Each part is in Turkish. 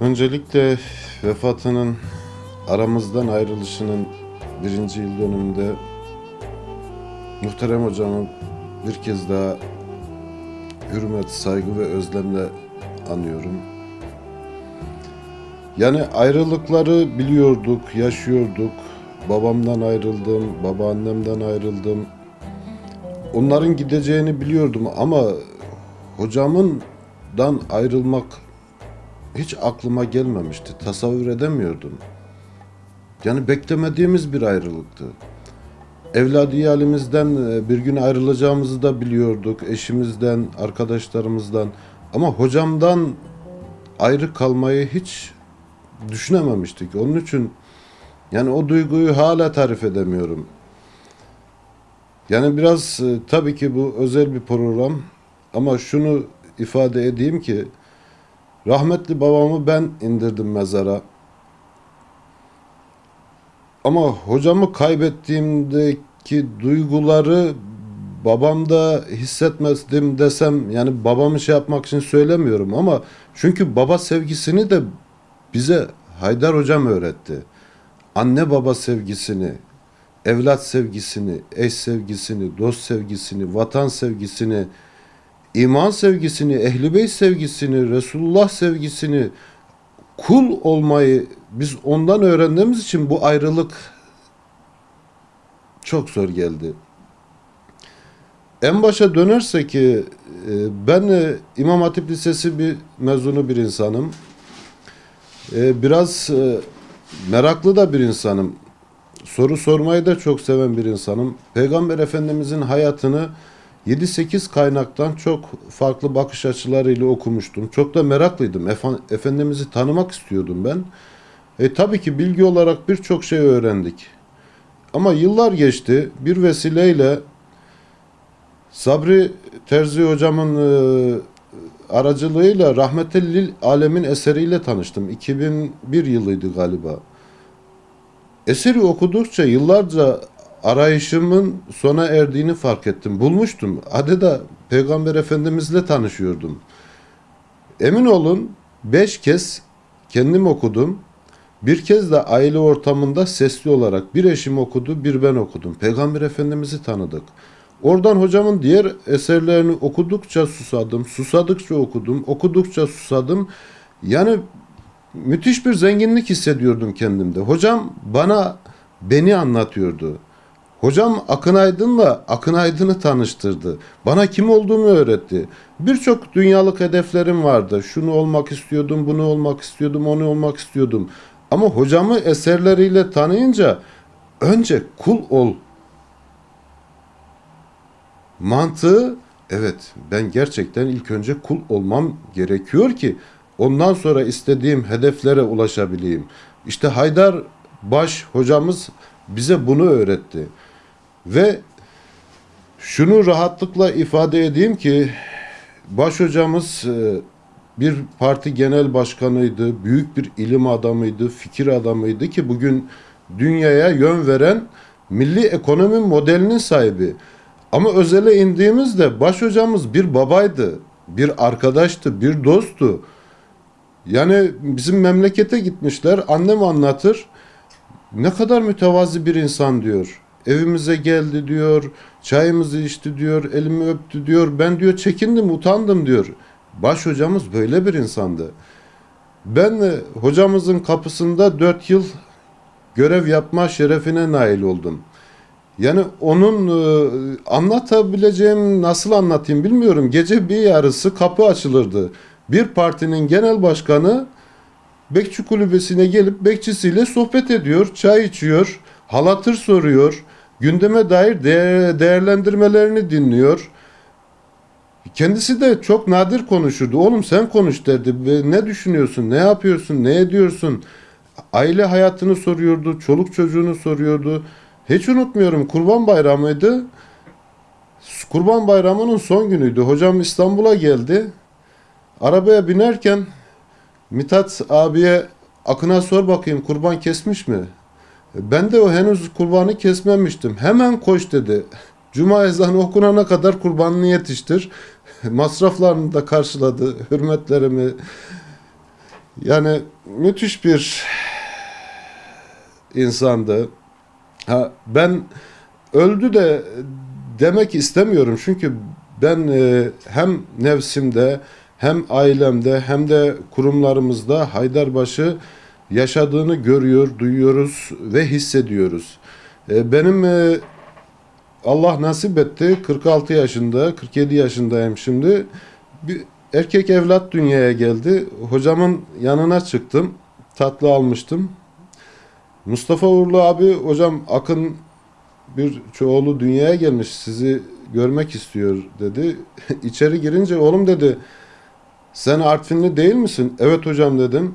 Öncelikle vefatının aramızdan ayrılışının birinci yıl dönümünde muhterem hocamı bir kez daha hürmet, saygı ve özlemle anıyorum. Yani ayrılıkları biliyorduk, yaşıyorduk. Babamdan ayrıldım, babaannemden ayrıldım. Onların gideceğini biliyordum ama hocamından ayrılmak hiç aklıma gelmemişti. Tasavvur edemiyordum. Yani beklemediğimiz bir ayrılıktı. Evladi halimizden e, bir gün ayrılacağımızı da biliyorduk. Eşimizden, arkadaşlarımızdan. Ama hocamdan ayrı kalmayı hiç düşünememiştik. Onun için yani o duyguyu hala tarif edemiyorum. Yani biraz e, tabii ki bu özel bir program ama şunu ifade edeyim ki rahmetli babamı ben indirdim mezara. Ama hocamı kaybettiğimdeki duyguları babamda hissetmezdim desem yani babamı şey yapmak için söylemiyorum ama çünkü baba sevgisini de bize Haydar hocam öğretti. Anne baba sevgisini, evlat sevgisini, eş sevgisini, dost sevgisini, vatan sevgisini, iman sevgisini, ehli beyt sevgisini, Resulullah sevgisini, kul olmayı biz ondan öğrendiğimiz için bu ayrılık çok zor geldi. En başa dönersek ki e, ben e, İmam Hatip Lisesi bir mezunu bir insanım. E, Biraz meraklı da bir insanım. Soru sormayı da çok seven bir insanım. Peygamber Efendimizin hayatını 7-8 kaynaktan çok farklı bakış açılarıyla okumuştum. Çok da meraklıydım. Efe- Efendimiz'i tanımak istiyordum ben. E tabii ki bilgi olarak birçok şey öğrendik. Ama yıllar geçti. Bir vesileyle Sabri Terzi hocamın e, aracılığıyla Rahmetellil Alemin eseriyle tanıştım. 2001 yılıydı galiba. Eseri okudukça yıllarca arayışımın sona erdiğini fark ettim. Bulmuştum. Adeta Peygamber Efendimizle tanışıyordum. Emin olun beş kez kendim okudum. Bir kez de aile ortamında sesli olarak bir eşim okudu, bir ben okudum. Peygamber Efendimiz'i tanıdık. Oradan hocamın diğer eserlerini okudukça susadım, susadıkça okudum, okudukça susadım. Yani müthiş bir zenginlik hissediyordum kendimde. Hocam bana beni anlatıyordu. Hocam Akın Aydın'la Akın Aydın'ı tanıştırdı. Bana kim olduğumu öğretti. Birçok dünyalık hedeflerim vardı. Şunu olmak istiyordum, bunu olmak istiyordum, onu olmak istiyordum. Ama hocamı eserleriyle tanıyınca önce kul ol mantığı evet ben gerçekten ilk önce kul olmam gerekiyor ki ondan sonra istediğim hedeflere ulaşabileyim. İşte Haydar Baş hocamız bize bunu öğretti. Ve şunu rahatlıkla ifade edeyim ki baş hocamız e, bir parti genel başkanıydı, büyük bir ilim adamıydı, fikir adamıydı ki bugün dünyaya yön veren milli ekonomi modelinin sahibi. Ama özele indiğimizde baş hocamız bir babaydı, bir arkadaştı, bir dosttu. Yani bizim memlekete gitmişler, annem anlatır. Ne kadar mütevazi bir insan diyor. Evimize geldi diyor, çayımızı içti diyor, elimi öptü diyor. Ben diyor çekindim, utandım diyor. Baş hocamız böyle bir insandı. Ben hocamızın kapısında dört yıl görev yapma şerefine nail oldum. Yani onun e, anlatabileceğim nasıl anlatayım bilmiyorum. Gece bir yarısı kapı açılırdı. Bir partinin genel başkanı bekçi kulübesine gelip bekçisiyle sohbet ediyor, çay içiyor, halatır soruyor, gündeme dair değer, değerlendirmelerini dinliyor. Kendisi de çok nadir konuşurdu. Oğlum sen konuş derdi. Ne düşünüyorsun, ne yapıyorsun, ne ediyorsun? Aile hayatını soruyordu, çoluk çocuğunu soruyordu. Hiç unutmuyorum Kurban Bayramı'ydı. Kurban Bayramı'nın son günüydü. Hocam İstanbul'a geldi. Arabaya binerken Mithat abiye Akın'a sor bakayım kurban kesmiş mi? Ben de o henüz kurbanı kesmemiştim. Hemen koş dedi. Cuma ezanı okunana kadar kurbanını yetiştir. Masraflarını da karşıladı. Hürmetlerimi Yani müthiş bir insandı. Ha, ben öldü de demek istemiyorum çünkü ben e, hem nefsimde hem ailemde hem de kurumlarımızda Haydarbaşı yaşadığını görüyor, duyuyoruz ve hissediyoruz. E, benim e, Allah nasip etti 46 yaşında, 47 yaşındayım şimdi. Bir erkek evlat dünyaya geldi. Hocamın yanına çıktım. Tatlı almıştım. Mustafa Uğurlu abi hocam Akın bir çoğulu dünyaya gelmiş sizi görmek istiyor dedi. İçeri girince oğlum dedi sen Artvinli değil misin? Evet hocam dedim.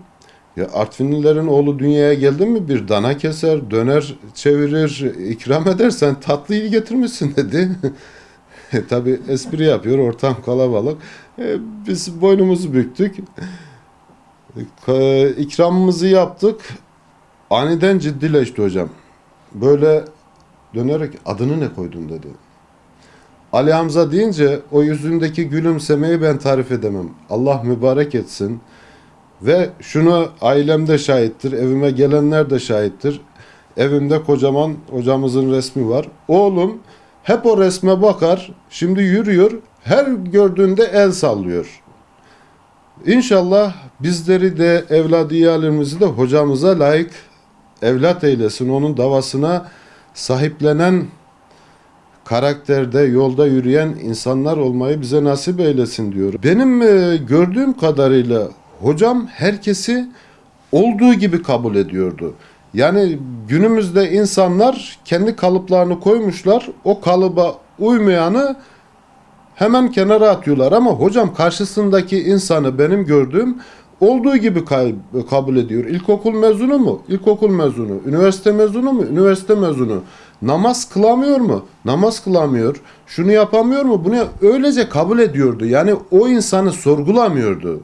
Ya Artvinlilerin oğlu dünyaya geldi mi bir dana keser, döner çevirir, ikram eder sen tatlıyı getirmişsin dedi. Tabi espri yapıyor ortam kalabalık. E, biz boynumuzu büktük. E, ikramımızı yaptık. Aniden ciddileşti hocam. Böyle dönerek adını ne koydun dedi. Ali Hamza deyince o yüzündeki gülümsemeyi ben tarif edemem. Allah mübarek etsin. Ve şunu ailemde şahittir, evime gelenler de şahittir. Evimde kocaman hocamızın resmi var. Oğlum hep o resme bakar, şimdi yürüyor, her gördüğünde el sallıyor. İnşallah bizleri de evladiyalerimizi de hocamıza layık evlat eylesin. Onun davasına sahiplenen karakterde yolda yürüyen insanlar olmayı bize nasip eylesin diyor. Benim e, gördüğüm kadarıyla hocam herkesi olduğu gibi kabul ediyordu. Yani günümüzde insanlar kendi kalıplarını koymuşlar. O kalıba uymayanı hemen kenara atıyorlar ama hocam karşısındaki insanı benim gördüğüm olduğu gibi kabul ediyor. İlkokul mezunu mu? İlkokul mezunu. Üniversite mezunu mu? Üniversite mezunu. Namaz kılamıyor mu? Namaz kılamıyor. Şunu yapamıyor mu? Bunu öylece kabul ediyordu. Yani o insanı sorgulamıyordu.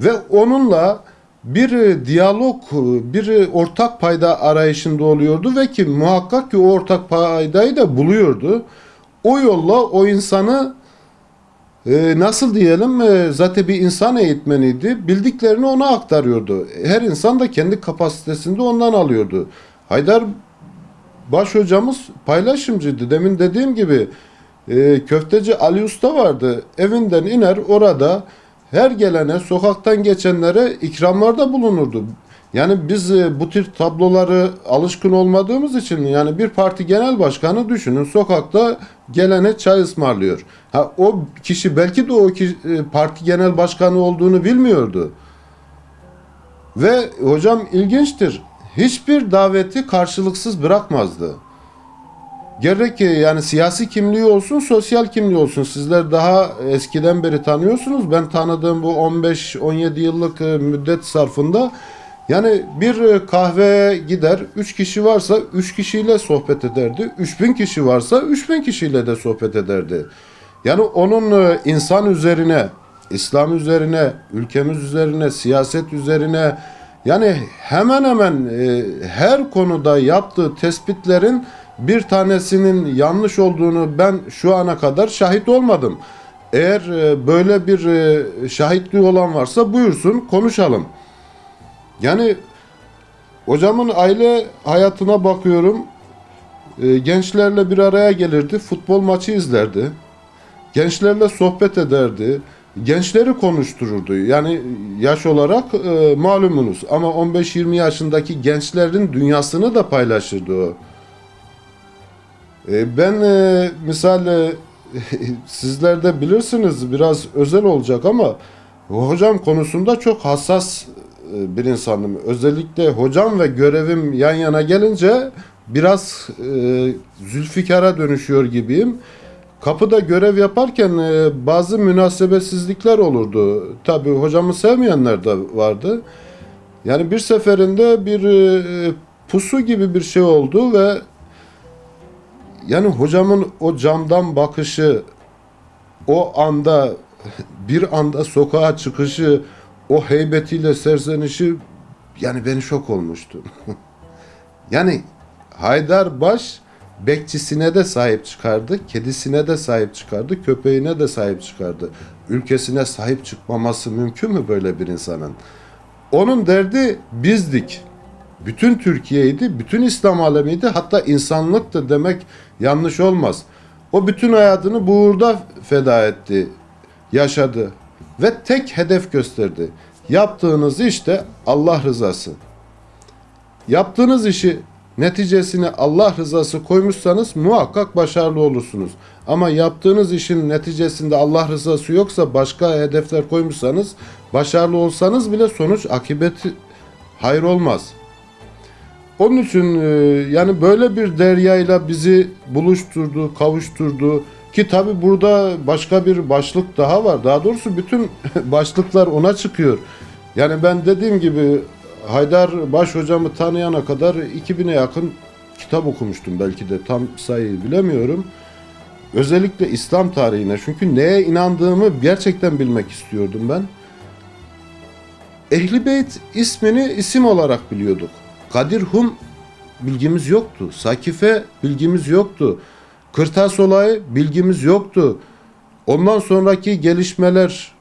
Ve onunla bir e, diyalog, e, bir e, ortak payda arayışında oluyordu ve ki muhakkak ki o ortak paydayı da buluyordu. O yolla o insanı nasıl diyelim zaten bir insan eğitmeniydi. Bildiklerini ona aktarıyordu. Her insan da kendi kapasitesinde ondan alıyordu. Haydar Baş hocamız paylaşımcıydı. Demin dediğim gibi köfteci Ali Usta vardı. Evinden iner orada her gelene sokaktan geçenlere ikramlarda bulunurdu. Yani biz e, bu tür tabloları alışkın olmadığımız için yani bir parti genel başkanı düşünün sokakta gelene çay ısmarlıyor. Ha o kişi belki de o kişi, e, parti genel başkanı olduğunu bilmiyordu. Ve hocam ilginçtir. Hiçbir daveti karşılıksız bırakmazdı. Gerek yani siyasi kimliği olsun, sosyal kimliği olsun. Sizler daha eskiden beri tanıyorsunuz. Ben tanıdığım bu 15-17 yıllık e, müddet sarfında yani bir e, kahveye gider, 3 kişi varsa 3 kişiyle sohbet ederdi. 3000 kişi varsa 3000 kişiyle de sohbet ederdi. Yani onun e, insan üzerine, İslam üzerine, ülkemiz üzerine, siyaset üzerine yani hemen hemen her konuda yaptığı tespitlerin bir tanesinin yanlış olduğunu ben şu ana kadar şahit olmadım. Eğer e, böyle bir e, şahitliği olan varsa buyursun konuşalım. Yani hocamın aile hayatına bakıyorum. E, gençlerle bir araya gelirdi, futbol maçı izlerdi. Gençlerle sohbet ederdi. Gençleri konuştururdu. Yani yaş olarak e, malumunuz ama 15-20 yaşındaki gençlerin dünyasını da paylaşırdı o. E, ben e, misal e, sizler de bilirsiniz biraz özel olacak ama hocam konusunda çok hassas e, bir insanım. Özellikle hocam ve görevim yan yana gelince biraz e, zülfikara dönüşüyor gibiyim. Kapıda görev yaparken bazı münasebetsizlikler olurdu. Tabii hocamı sevmeyenler de vardı. Yani bir seferinde bir pusu gibi bir şey oldu ve yani hocamın o camdan bakışı, o anda bir anda sokağa çıkışı, o heybetiyle serzenişi yani beni şok olmuştu. yani Haydar Baş bekçisine de sahip çıkardı, kedisine de sahip çıkardı, köpeğine de sahip çıkardı. Ülkesine sahip çıkmaması mümkün mü böyle bir insanın? Onun derdi bizdik. Bütün Türkiye'ydi, bütün İslam alemiydi, hatta insanlıktı demek yanlış olmaz. O bütün hayatını bu uğurda feda etti, yaşadı ve tek hedef gösterdi. Yaptığınız işte Allah rızası. Yaptığınız işi neticesine Allah rızası koymuşsanız muhakkak başarılı olursunuz. Ama yaptığınız işin neticesinde Allah rızası yoksa başka hedefler koymuşsanız başarılı olsanız bile sonuç akıbeti hayır olmaz. Onun için e, yani böyle bir deryayla bizi buluşturdu, kavuşturdu ki tabi burada başka bir başlık daha var. Daha doğrusu bütün başlıklar ona çıkıyor. Yani ben dediğim gibi Haydar Baş hocamı tanıyana kadar 2000'e yakın kitap okumuştum belki de tam sayıyı bilemiyorum. Özellikle İslam tarihine çünkü neye inandığımı gerçekten bilmek istiyordum ben. Ehli Beyt ismini isim olarak biliyorduk. Kadir Hum bilgimiz yoktu. Sakife bilgimiz yoktu. Kırtas olayı bilgimiz yoktu. Ondan sonraki gelişmeler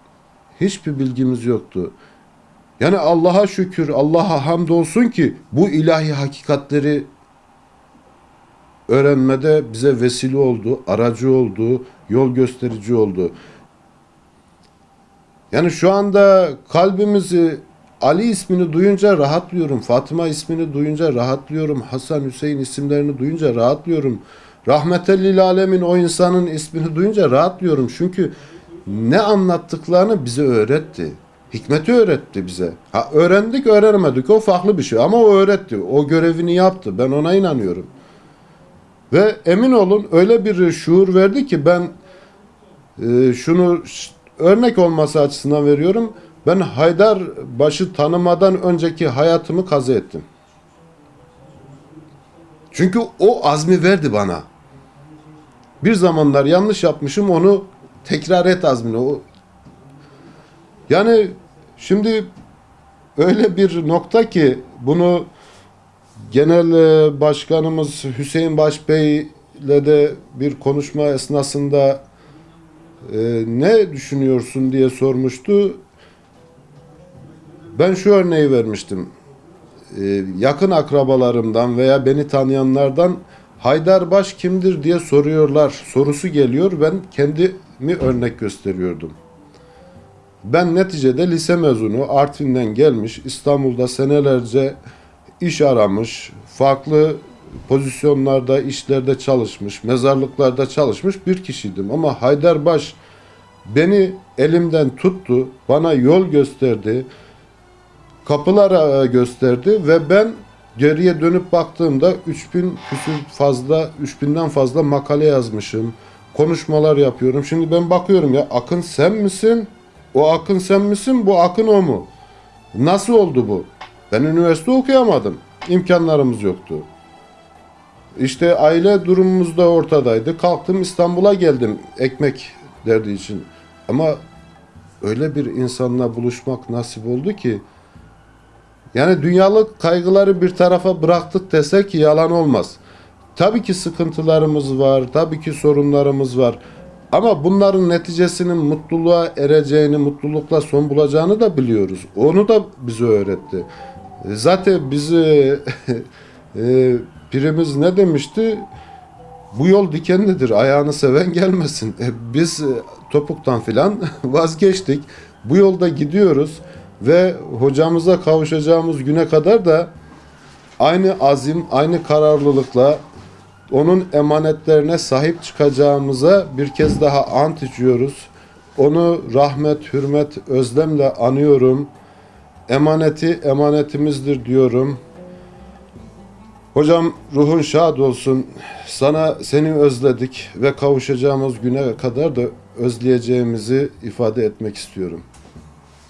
hiçbir bilgimiz yoktu. Yani Allah'a şükür, Allah'a hamdolsun ki bu ilahi hakikatleri öğrenmede bize vesile oldu, aracı oldu, yol gösterici oldu. Yani şu anda kalbimizi Ali ismini duyunca rahatlıyorum. Fatıma ismini duyunca rahatlıyorum. Hasan Hüseyin isimlerini duyunca rahatlıyorum. Rahmetellil alemin o insanın ismini duyunca rahatlıyorum. Çünkü ne anlattıklarını bize öğretti. Hikmeti öğretti bize. Ha, öğrendik öğrenemedik o farklı bir şey ama o öğretti. O görevini yaptı. Ben ona inanıyorum. Ve emin olun öyle bir şuur verdi ki ben e, şunu örnek olması açısından veriyorum. Ben Haydar başı tanımadan önceki hayatımı kazı ettim. Çünkü o azmi verdi bana. Bir zamanlar yanlış yapmışım onu tekrar et azmini. O yani şimdi öyle bir nokta ki bunu genel e, başkanımız Hüseyin Başbey ile de bir konuşma esnasında e, ne düşünüyorsun diye sormuştu. Ben şu örneği vermiştim. E, yakın akrabalarımdan veya beni tanıyanlardan Haydarbaş kimdir diye soruyorlar. Sorusu geliyor. Ben kendimi örnek gösteriyordum. Ben neticede lise mezunu Artvin'den gelmiş İstanbul'da senelerce iş aramış, farklı pozisyonlarda, işlerde çalışmış, mezarlıklarda çalışmış bir kişiydim. Ama Haydarbaş beni elimden tuttu, bana yol gösterdi, kapılar e, gösterdi ve ben geriye dönüp baktığımda 3000 küsür fazla, 3000'den fazla makale yazmışım, konuşmalar yapıyorum. Şimdi ben bakıyorum ya Akın sen misin? O Akın sen misin? Bu Akın o mu? Nasıl oldu bu? Ben üniversite okuyamadım. İmkanlarımız yoktu. İşte aile durumumuz da ortadaydı. Kalktım İstanbul'a geldim ekmek derdi için. Ama öyle bir insanla buluşmak nasip oldu ki yani dünyalık kaygıları bir tarafa bıraktık desek yalan olmaz. Tabii ki sıkıntılarımız var, tabii ki sorunlarımız var. Ama bunların neticesinin mutluluğa ereceğini, mutlulukla son bulacağını da biliyoruz. Onu da bize öğretti. E, Zaten bizi e, pirimiz ne demişti? Bu yol dikenlidir, ayağını seven gelmesin. E, biz topuktan filan vazgeçtik. Bu yolda gidiyoruz ve hocamıza kavuşacağımız güne kadar da aynı azim, aynı kararlılıkla onun emanetlerine sahip çıkacağımıza bir kez daha ant içiyoruz. Onu rahmet, hürmet, özlemle anıyorum. Emaneti emanetimizdir diyorum. Hocam ruhun şad olsun. Sana seni özledik ve kavuşacağımız güne kadar da özleyeceğimizi ifade etmek istiyorum.